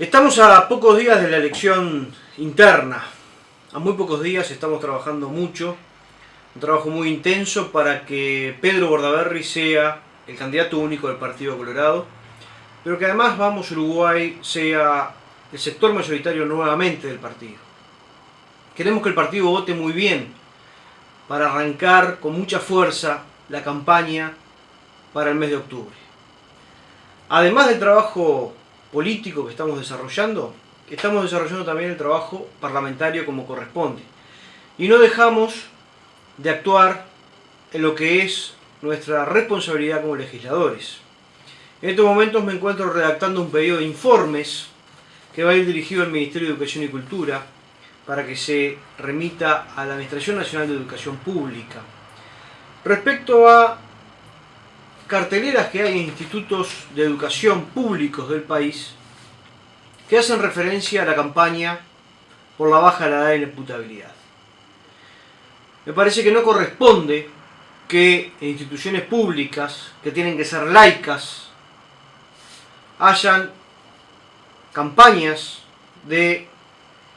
Estamos a pocos días de la elección interna. A muy pocos días estamos trabajando mucho, un trabajo muy intenso para que Pedro Bordaberry sea el candidato único del Partido Colorado, pero que además Vamos Uruguay sea el sector mayoritario nuevamente del partido. Queremos que el partido vote muy bien para arrancar con mucha fuerza la campaña para el mes de octubre. Además del trabajo político que estamos desarrollando, estamos desarrollando también el trabajo parlamentario como corresponde. Y no dejamos de actuar en lo que es nuestra responsabilidad como legisladores. En estos momentos me encuentro redactando un pedido de informes que va a ir dirigido al Ministerio de Educación y Cultura para que se remita a la Administración Nacional de Educación Pública. Respecto a carteleras que hay en institutos de educación públicos del país que hacen referencia a la campaña por la baja de la edad de imputabilidad. Me parece que no corresponde que instituciones públicas, que tienen que ser laicas, hayan campañas de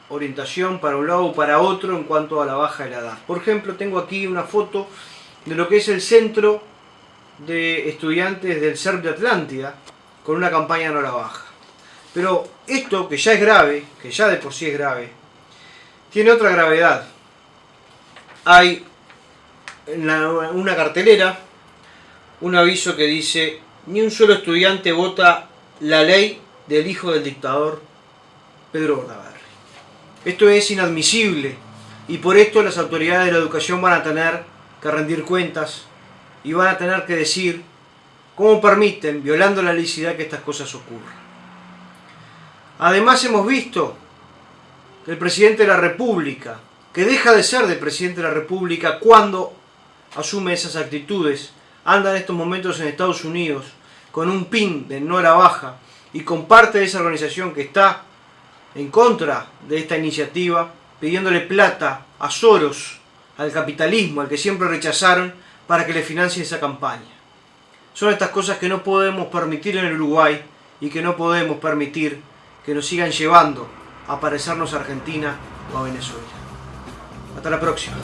orientación para un lado o para otro en cuanto a la baja de la edad. Por ejemplo, tengo aquí una foto de lo que es el centro de estudiantes del CERP de Atlántida con una campaña no la baja. Pero esto, que ya es grave, que ya de por sí es grave, tiene otra gravedad. Hay una cartelera un aviso que dice ni un solo estudiante vota la ley del hijo del dictador Pedro Bordaberry. Esto es inadmisible y por esto las autoridades de la educación van a tener que rendir cuentas y van a tener que decir cómo permiten, violando la licisidad, que estas cosas ocurran. Además hemos visto que el presidente de la República, que deja de ser del presidente de la República cuando asume esas actitudes, anda en estos momentos en Estados Unidos con un pin de no era baja y con parte de esa organización que está en contra de esta iniciativa, pidiéndole plata a Soros, al capitalismo, al que siempre rechazaron, para que le financie esa campaña. Son estas cosas que no podemos permitir en el Uruguay y que no podemos permitir que nos sigan llevando a parecernos a Argentina o a Venezuela. Hasta la próxima.